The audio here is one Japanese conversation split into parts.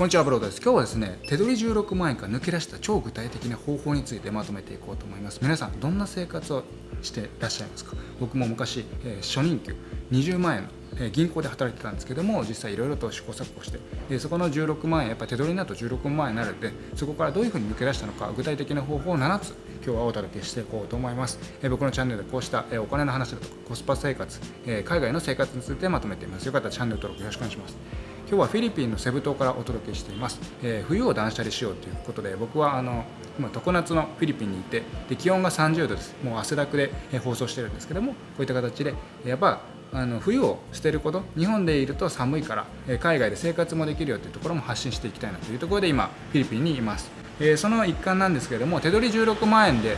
こんにちはブロードです。今日はですね手取り16万円から抜け出した超具体的な方法についてまとめていこうと思います。皆さんどんな生活をしてらっしゃいますか？僕も昔、えー、初任給20万円のえ銀行で働いてたんですけども実際いろいろと試行錯誤してでそこの16万円やっぱ手取りになると16万円になるんでそこからどういうふうに抜け出したのか具体的な方法を7つ今日はお届けしていこうと思います、え僕のチャンネルでこうした、えお金の話だとかコスパ生活、え海外の生活についてまとめています。よかったらチャンネル登録よろしくお願いします。今日はフィリピンのセブ島からお届けしています、えー、冬を断捨離しようということで僕はあの今常夏のフィリピンにいてで気温が30度です。もう汗だくで放送してるんですけどもこういった形でやっぱあの冬を捨てること日本でいると寒いから海外で生活もできるよというところも発信していきたいなというところで今フィリピンにいます、えー、その一環なんですけれども手取り16万円で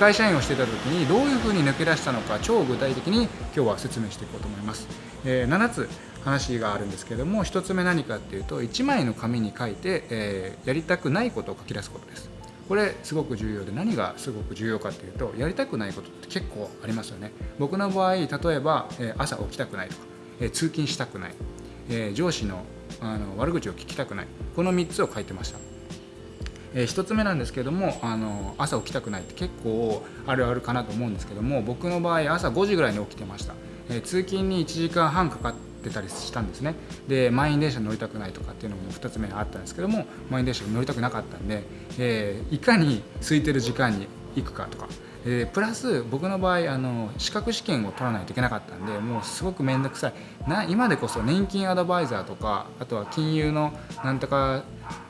会社員をしていた時にどういうふうに抜け出したのか超具体的に今日は説明していこうと思います、えー、7つ。話があるんですけども1つ目何かっていうと1枚の紙に書いて、えー、やりたくないことを書き出すことです。これすごく重要で何がすごく重要かっていうとやりたくないことって結構ありますよね。僕の場合例えば、え朝起きたくないとか、え通勤したくない、え上司のあの悪口を聞きたくないこの3つを書いてました。えー、1つ目なんですけどもあの朝起きたくないって結構あるあるかなと思うんですけども僕の場合朝5時ぐらいに起きてました、えー、通勤に1時間半かかってたりしたんですね。で満員電車乗りたくないとかっていうのも2つ目あったんですけども満員電車乗りたくなかったんで、えー、いかに空いてる時間に行くかとか。でプラス僕の場合あの資格試験を取らないといけなかったんでもうすごく面倒くさい。な今でこそ年金アドバイザーとかあとは金融のなんとか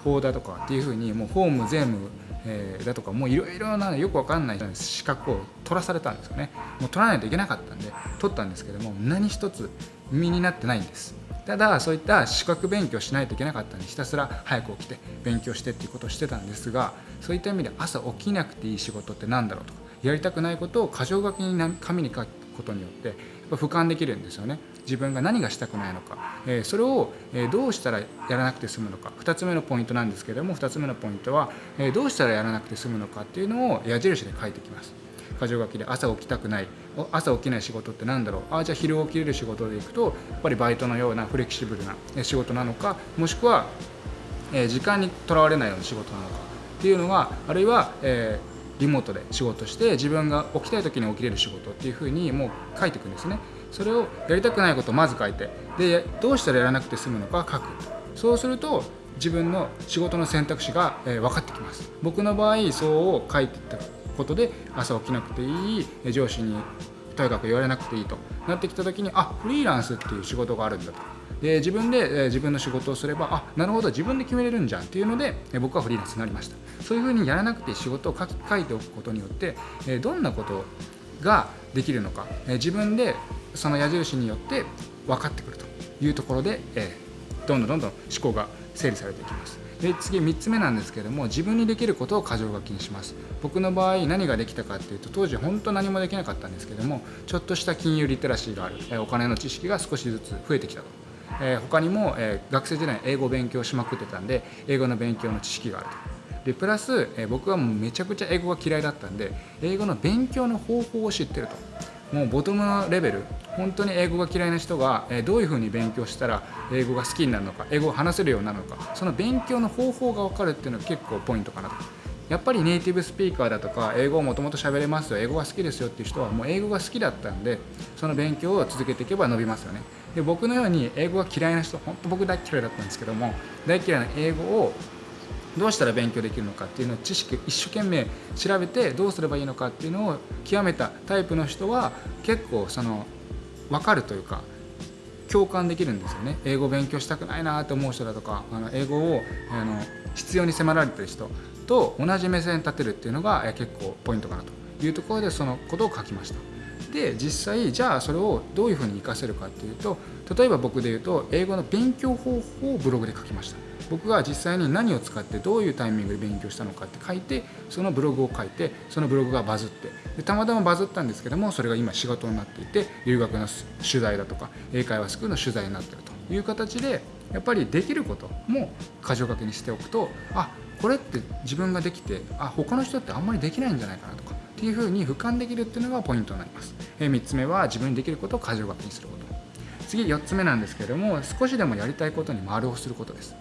法だとかっていうふうにもう法務税務え、だとかもういろいろなよくわかんない資格を取らされたんですよね。もう取らないといけなかったんで取ったんですけども何一つ身になってないんです。ただそういった資格勉強しないといけなかったんでひたすら早く起きて勉強してっていうことをしてたんですがそういった意味で朝起きなくていい仕事って何だろうと。かやりたくないことを箇条書きに紙に書くことによってやっぱ俯瞰できるんですよね。自分が何がしたくないのか、えそれを、えどうしたらやらなくて済むのか。2つ目のポイントなんですけども2つ目のポイントは、えどうしたらやらなくて済むのかっていうのを矢印で書いてきます。箇条書きで朝起きたくない朝起きない仕事って何だろう？あじゃあ昼起きれる仕事でいくとやっぱりバイトのようなフレキシブルな仕事なのかもしくは、え時間にとらわれないような仕事なのか。っていうのがあるいは、えーリモートで仕事して自分が起きたい時に起きれる仕事っていうふうにもう書いていくんですね。それをやりたくないことをまず書いてでどうしたらやらなくて済むのか書く。そうすると自分の仕事の選択肢が、え分かってきます。僕の場合そうを書いていったことで朝起きなくていい上司にとにかく言われなくていいとなってきた時にあフリーランスっていう仕事があるんだと。で自分で、え自分の仕事をすればあなるほど自分で決めれるんじゃんっていうので、え僕はフリーランスになりました。そういうふうにやらなくて仕事を書き書いておくことによって、えどんなことができるのか、え自分でその矢印によって分かってくるというところで、えどんどんどんどん思考が整理されていきます。で次3つ目なんですけども自分にできることを箇条書きにします僕の場合何ができたかっていうと当時本当何もできなかったんですけどもちょっとした金融リテラシーがある、えお金の知識が少しずつ増えてきたとえー、他にも、え、学生時代英語を勉強しまくってたんで英語の勉強の知識があると。でプラス、え、僕はもうめちゃくちゃ英語が嫌いだったんで英語の勉強の方法を知ってると。もうボトムのレベル本当に英語が嫌いな人が、どういうふうに勉強したら英語が好きになるのか英語を話せるようになるのかその勉強の方法が分かるっていうのが結構ポイントかなと。やっぱりネイティブスピーカーだとか英語をもともと喋れますよ英語が好きですよっていう人はもう英語が好きだったんでその勉強を続けていけば伸びますよね。で僕のように英語が嫌いな人本当僕大嫌いだったんですけども大嫌いな英語をどうしたら勉強できるのかっていうのを知識一生懸命調べてどうすればいいのかっていうのを極めたタイプの人は結構その分かるというか共感できるんですよね英語勉強したくないなと思う人だとかあの英語をあの必要に迫られてる人と同じ目線に立てるっていうのが結構ポイントかなというところでそのことを書きました。で実際じゃあそれをどういうふうに活かせるかっていうと例えば僕で言うと英語の勉強方法をブログで書きました僕が実際に何を使ってどういうタイミングで勉強したのかって書いてそのブログを書いてそのブログがバズってでたまたまバズったんですけどもそれが今仕事になっていて留学の取材だとか英会話スクールの取材になってるという形でやっぱりできることも箇条書きにしておくとあこれって自分ができてあ他の人ってあんまりできないんじゃないかなとかっていうふうに俯瞰できるっていうのがポイントになります、え3つ目は自分にできることを箇条書きにすること。次4つ目なんですけれども少しでもやりたいことに丸をすることです。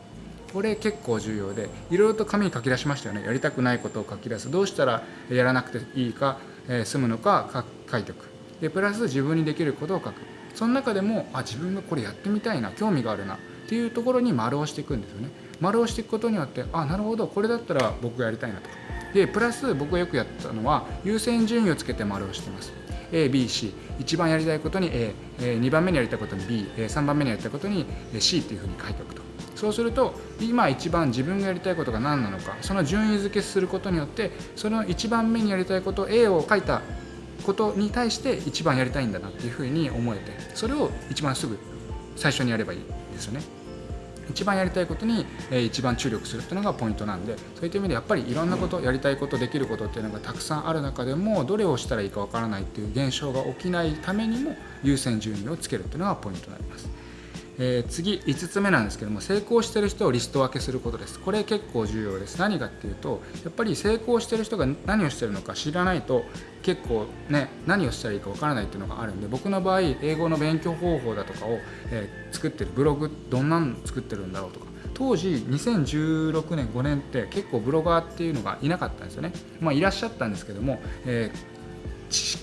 これ結構重要でいろいろと紙に書き出しましたよね。やりたくないことを書き出す。どうしたらやらなくていいか、えー、済むのか書いておく。でプラス自分にできることを書く。その中でもあ自分がこれやってみたいな興味があるなっていうところに丸をしていくんですよね。丸をしていくことによってあなるほどこれだったら僕がやりたいなと。かでプラス僕がよくやったのは優先順位をつけて丸をしてます。ABC 一番やりたいことに A2 番目にやりたいことに B3 番目にやりたいことに C っていうふうに書いておくと。そうすると今一番自分がやりたいことが何なのかその順位付けすることによってその1番目にやりたいこと A を書いたことに対して一番やりたいんだなっていうふうに思えてそれを一番すぐ最初にやればいいですよね。一番やりたいことに一番注力するっていうのがポイントなんでそういった意味でやっぱりいろんなことやりたいことできることっていうのがたくさんある中でもどれをしたらいいかわからないっていう現象が起きないためにも優先順位をつけるっていうのがポイントになります。えー、次5つ目なんですけども成功してる人をリスト分けすることです。これ結構重要です。何かっていうとやっぱり成功してる人が何をしてるのか知らないと結構ね何をしたらいいかわからないっていうのがあるんで僕の場合英語の勉強方法だとかを、えー、作ってるブログどんなん作ってるんだろうとか。当時2016年5年って結構ブロガーっていうのがいなかったんですよね。まあいらっしゃったんですけども、えー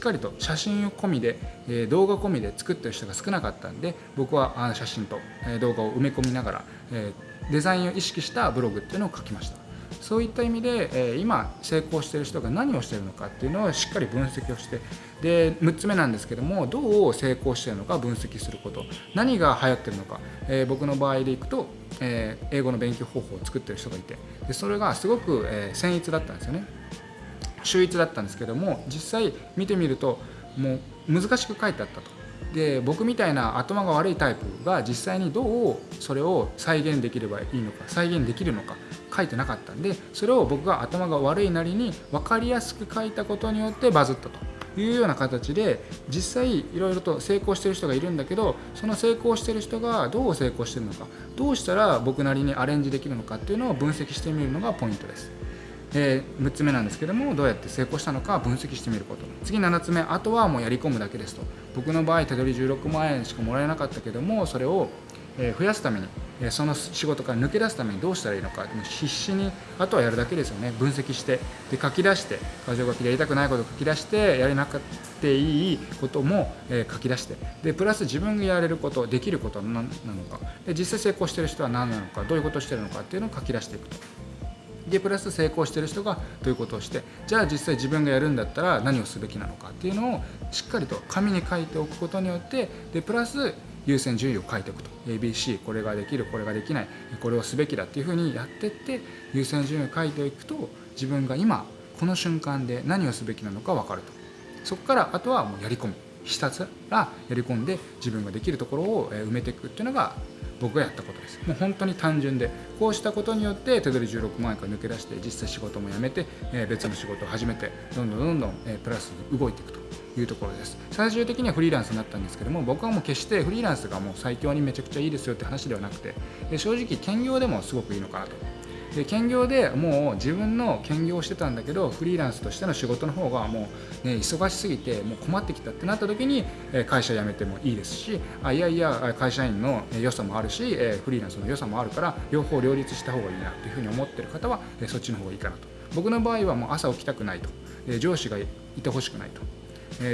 かりと写真込みで、え動画込みで作ってる人が少なかったんで僕はあの写真と、え動画を埋め込みながら、えデザインを意識したブログっていうのを書きました。そういった意味で、え今成功してる人が何をしてるのかっていうのをしっかり分析をしてで6つ目なんですけどもどう成功してるのか分析すること。何が流行ってるのか、え僕の場合でいくと、え英語の勉強方法を作ってる人がいてでそれがすごく、え僭越だったんですよね。秀逸だったんですけども実際見てみるともう難しく書いてあったと。で僕みたいな頭が悪いタイプが実際にどうそれを再現できればいいのか再現できるのか書いてなかったんでそれを僕が頭が悪いなりに分かりやすく書いたことによってバズったというような形で実際いろいろと成功してる人がいるんだけどその成功してる人がどう成功してるのかどうしたら僕なりにアレンジできるのかっていうのを分析してみるのがポイントです。え、6つ目なんですけどもどうやって成功したのか分析してみること。次7つ目あとはもうやり込むだけですと。僕の場合手取り16万円しかもらえなかったけどもそれを増やすためにその仕事から抜け出すためにどうしたらいいのか必死にあとはやるだけですよね。分析してで書き出して箇条書きでやりたくないことを書き出してやれなくていいことも書き出して。でプラス自分がやれることできることは何なのか。で実際成功してる人は何なのかどういうことをしてるのかっていうのを書き出していくと。でプラス成功してる人がどういうことをしてじゃあ実際自分がやるんだったら何をすべきなのかっていうのをしっかりと紙に書いておくことによってでプラス優先順位を書いておくと。ABC これができるこれができないこれをすべきだっていうふうにやってって優先順位を書いていくと自分が今この瞬間で何をすべきなのか分かると。そこからあとはもうやり込む。ひたすらやり込んで自分ができるところを埋めていくっていうのが僕がやったことです。もう本当に単純でこうしたことによって手取り16万円から抜け出して実際仕事も辞めて、え別の仕事を始めてどんどんどんどん、えプラスに動いていくと。いうところです。最終的にはフリーランスになったんですけども僕はもう決してフリーランスがもう最強にめちゃくちゃいいですよって話ではなくて正直兼業でもすごくいいのかなと。で兼業でもう自分の兼業をしてたんだけどフリーランスとしての仕事の方がもう、ね、忙しすぎてもう困ってきたってなった時に会社辞めてもいいですしあいやいや会社員の良さもあるしフリーランスの良さもあるから両方両立した方がいいなっていうふうに思ってる方はそっちの方がいいかなと。僕の場合はもう朝起きたくないと。上司がいてほしくないと。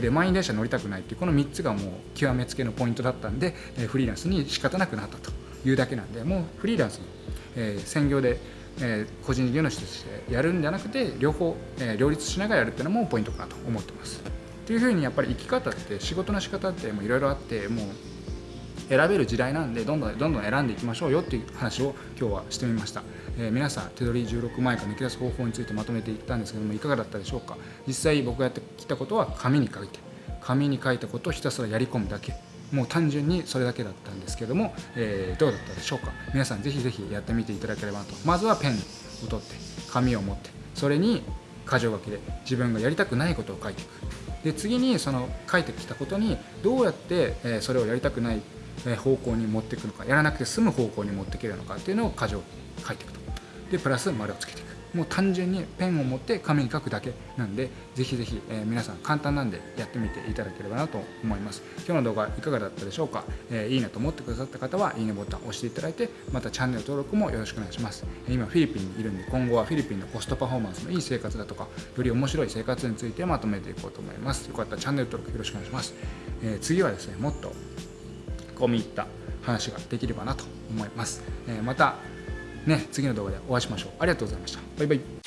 で満員電車乗りたくないっていうこの3つがもう極めつけのポイントだったんでフリーランスに仕方なくなったというだけなんでもうフリーランスの、専業でえー、個人事業主としてやるんじゃなくて両方、えー、両立しながらやるっていうのもポイントかなと思ってます。というふうにやっぱり生き方って仕事の仕方っていろいろあってもう選べる時代なんでどんどんどんどん選んでいきましょうよっていう話を今日はしてみました、えー、皆さん手取り16万円か抜け出す方法についてまとめていったんですけどもいかがだったでしょうか？実際僕がやってきたことは紙に書いて紙に書いたことをひたすらやり込むだけ。もう単純にそれだけだったんですけども、えー、どうだったでしょうか？皆さんぜひぜひやってみていただければと。まずはペンを取って紙を持ってそれに箇条書きで自分がやりたくないことを書いていく。で次にその書いてきたことにどうやってそれをやりたくない方向に持っていくのかやらなくて済む方向に持っていけるのかっていうのを箇条書いていくと。でプラス丸をつけていく。もう単純にペンを持って紙に書くだけなんでぜひぜひ、えー、皆さん簡単なんでやってみていただければなと思います。今日の動画いかがだったでしょうか、えー、いいなと思ってくださった方はいいねボタンを押していただいてまたチャンネル登録もよろしくお願いします。今フィリピンにいるんで今後はフィリピンのコストパフォーマンスのいい生活だとかより面白い生活についてまとめていこうと思います。よかったらチャンネル登録よろしくお願いします、えー、次はですねもっと込み入った話ができればなと思います、えまたね次の動画でお会いしましょう。ありがとうございました。バイバイ。